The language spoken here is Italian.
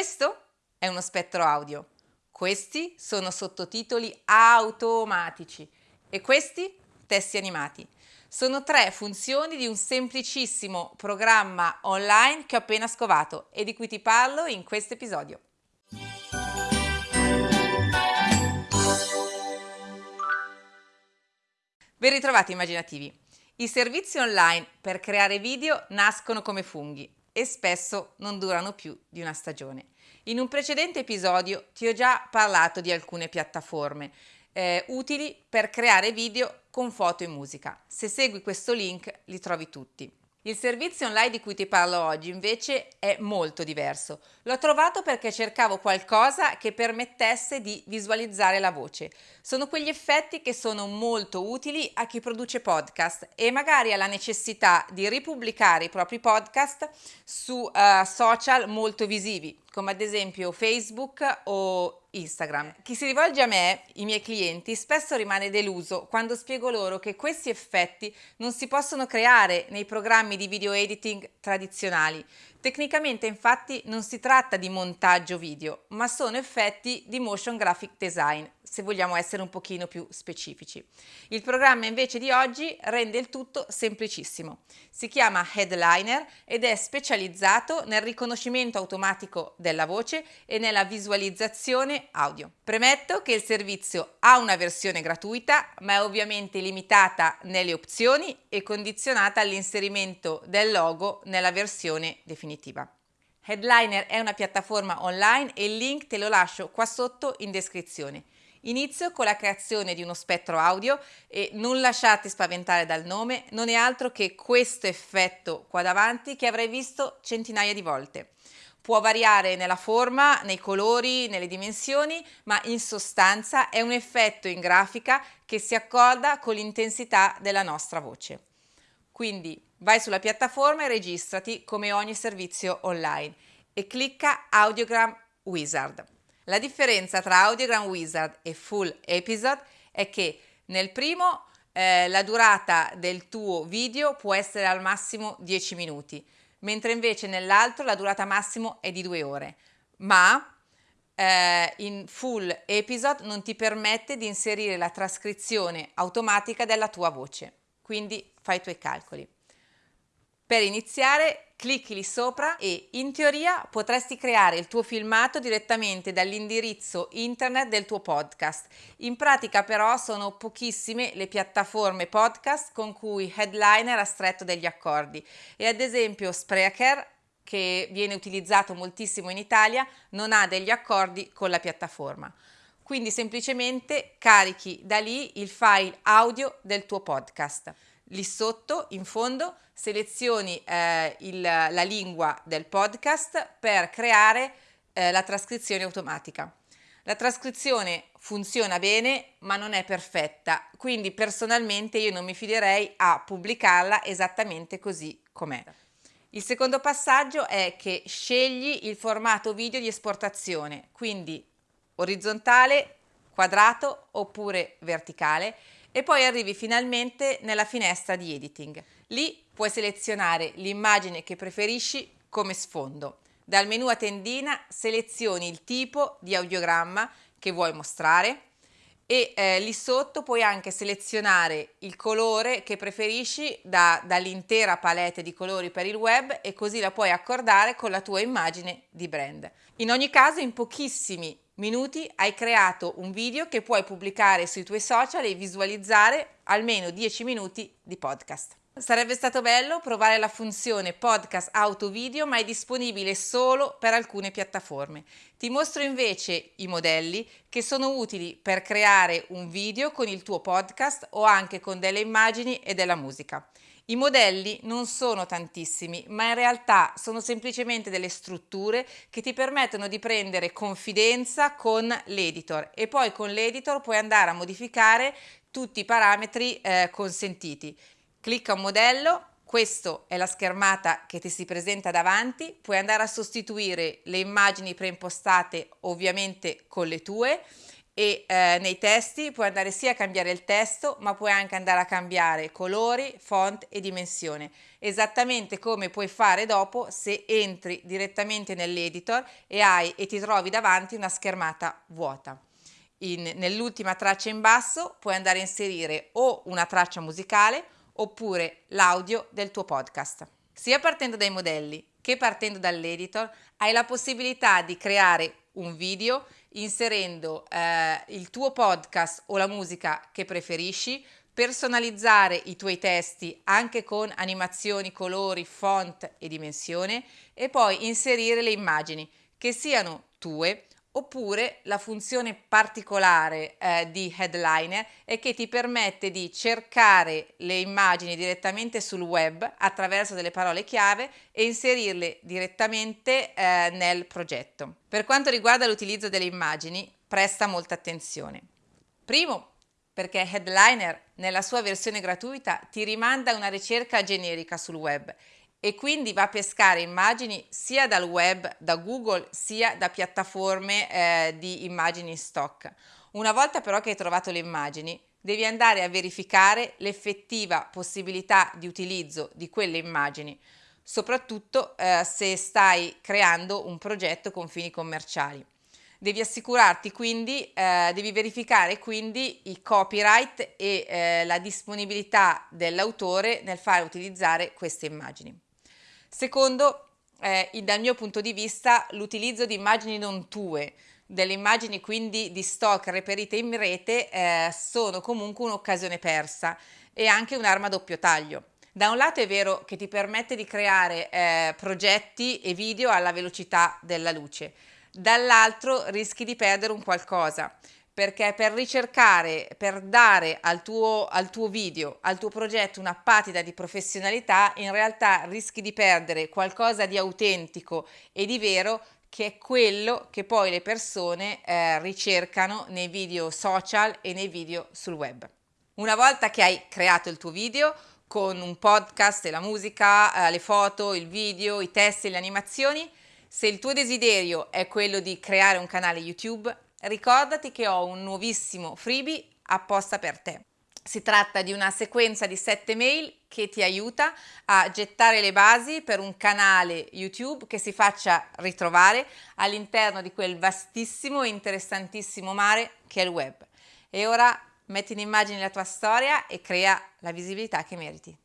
Questo è uno spettro audio. Questi sono sottotitoli automatici e questi testi animati. Sono tre funzioni di un semplicissimo programma online che ho appena scovato e di cui ti parlo in questo episodio. Ben ritrovati immaginativi. I servizi online per creare video nascono come funghi e spesso non durano più di una stagione. In un precedente episodio ti ho già parlato di alcune piattaforme eh, utili per creare video con foto e musica. Se segui questo link li trovi tutti. Il servizio online di cui ti parlo oggi invece è molto diverso. L'ho trovato perché cercavo qualcosa che permettesse di visualizzare la voce. Sono quegli effetti che sono molto utili a chi produce podcast e magari ha la necessità di ripubblicare i propri podcast su uh, social molto visivi, come ad esempio Facebook o Instagram. Chi si rivolge a me, i miei clienti, spesso rimane deluso quando spiego loro che questi effetti non si possono creare nei programmi di video editing tradizionali. Tecnicamente infatti non si tratta di montaggio video, ma sono effetti di motion graphic design, se vogliamo essere un pochino più specifici. Il programma invece di oggi rende il tutto semplicissimo. Si chiama Headliner ed è specializzato nel riconoscimento automatico della voce e nella visualizzazione audio. Premetto che il servizio ha una versione gratuita, ma è ovviamente limitata nelle opzioni e condizionata all'inserimento del logo nella versione definitiva. Headliner è una piattaforma online e il link te lo lascio qua sotto in descrizione. Inizio con la creazione di uno spettro audio e non lasciate spaventare dal nome, non è altro che questo effetto qua davanti che avrei visto centinaia di volte. Può variare nella forma, nei colori, nelle dimensioni, ma in sostanza è un effetto in grafica che si accorda con l'intensità della nostra voce. Quindi vai sulla piattaforma e registrati come ogni servizio online e clicca Audiogram Wizard. La differenza tra Audiogram Wizard e Full Episode è che nel primo eh, la durata del tuo video può essere al massimo 10 minuti, mentre invece nell'altro la durata massimo è di 2 ore. Ma eh, in Full Episode non ti permette di inserire la trascrizione automatica della tua voce, quindi fai i tuoi calcoli. Per iniziare clicchi lì sopra e in teoria potresti creare il tuo filmato direttamente dall'indirizzo internet del tuo podcast. In pratica però sono pochissime le piattaforme podcast con cui Headliner ha stretto degli accordi e ad esempio Spreaker che viene utilizzato moltissimo in Italia non ha degli accordi con la piattaforma. Quindi semplicemente carichi da lì il file audio del tuo podcast. Lì sotto, in fondo, selezioni eh, il, la lingua del podcast per creare eh, la trascrizione automatica. La trascrizione funziona bene ma non è perfetta, quindi personalmente io non mi fiderei a pubblicarla esattamente così com'è. Il secondo passaggio è che scegli il formato video di esportazione, quindi orizzontale, quadrato oppure verticale e poi arrivi finalmente nella finestra di editing. Lì puoi selezionare l'immagine che preferisci come sfondo. Dal menu a tendina selezioni il tipo di audiogramma che vuoi mostrare e eh, lì sotto puoi anche selezionare il colore che preferisci da, dall'intera palette di colori per il web e così la puoi accordare con la tua immagine di brand. In ogni caso in pochissimi minuti hai creato un video che puoi pubblicare sui tuoi social e visualizzare almeno 10 minuti di podcast. Sarebbe stato bello provare la funzione podcast auto video, ma è disponibile solo per alcune piattaforme. Ti mostro invece i modelli che sono utili per creare un video con il tuo podcast o anche con delle immagini e della musica. I modelli non sono tantissimi, ma in realtà sono semplicemente delle strutture che ti permettono di prendere confidenza con l'editor e poi con l'editor puoi andare a modificare tutti i parametri eh, consentiti. Clicca un modello, questa è la schermata che ti si presenta davanti, puoi andare a sostituire le immagini preimpostate ovviamente con le tue e eh, nei testi puoi andare sia a cambiare il testo ma puoi anche andare a cambiare colori, font e dimensione. Esattamente come puoi fare dopo se entri direttamente nell'editor e hai e ti trovi davanti una schermata vuota. Nell'ultima traccia in basso puoi andare a inserire o una traccia musicale oppure l'audio del tuo podcast. Sia partendo dai modelli che partendo dall'editor hai la possibilità di creare un video inserendo eh, il tuo podcast o la musica che preferisci, personalizzare i tuoi testi anche con animazioni, colori, font e dimensione e poi inserire le immagini che siano tue oppure la funzione particolare eh, di Headliner è che ti permette di cercare le immagini direttamente sul web attraverso delle parole chiave e inserirle direttamente eh, nel progetto. Per quanto riguarda l'utilizzo delle immagini, presta molta attenzione. Primo, perché Headliner nella sua versione gratuita ti rimanda una ricerca generica sul web e quindi va a pescare immagini sia dal web, da Google, sia da piattaforme eh, di immagini in stock. Una volta però che hai trovato le immagini, devi andare a verificare l'effettiva possibilità di utilizzo di quelle immagini, soprattutto eh, se stai creando un progetto con fini commerciali. Devi assicurarti quindi, eh, devi verificare quindi i copyright e eh, la disponibilità dell'autore nel fare utilizzare queste immagini. Secondo, eh, dal mio punto di vista, l'utilizzo di immagini non tue, delle immagini quindi di stock reperite in rete, eh, sono comunque un'occasione persa e anche un'arma a doppio taglio. Da un lato è vero che ti permette di creare eh, progetti e video alla velocità della luce, dall'altro rischi di perdere un qualcosa perché per ricercare, per dare al tuo, al tuo video, al tuo progetto una patida di professionalità, in realtà rischi di perdere qualcosa di autentico e di vero che è quello che poi le persone eh, ricercano nei video social e nei video sul web. Una volta che hai creato il tuo video con un podcast e la musica, eh, le foto, il video, i testi e le animazioni, se il tuo desiderio è quello di creare un canale YouTube, ricordati che ho un nuovissimo freebie apposta per te. Si tratta di una sequenza di 7 mail che ti aiuta a gettare le basi per un canale YouTube che si faccia ritrovare all'interno di quel vastissimo e interessantissimo mare che è il web. E ora metti in immagine la tua storia e crea la visibilità che meriti.